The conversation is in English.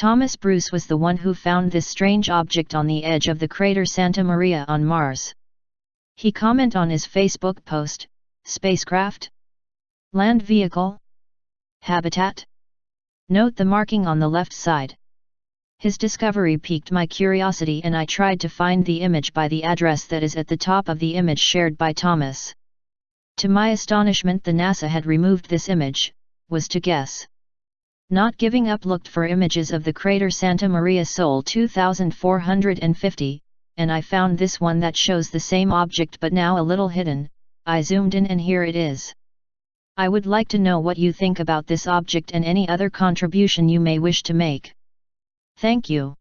Thomas Bruce was the one who found this strange object on the edge of the crater Santa Maria on Mars. He comment on his Facebook post, spacecraft? Land vehicle? Habitat? Note the marking on the left side. His discovery piqued my curiosity and I tried to find the image by the address that is at the top of the image shared by Thomas. To my astonishment the NASA had removed this image, was to guess. Not giving up looked for images of the crater Santa Maria Sol 2450, and I found this one that shows the same object but now a little hidden, I zoomed in and here it is. I would like to know what you think about this object and any other contribution you may wish to make. Thank you.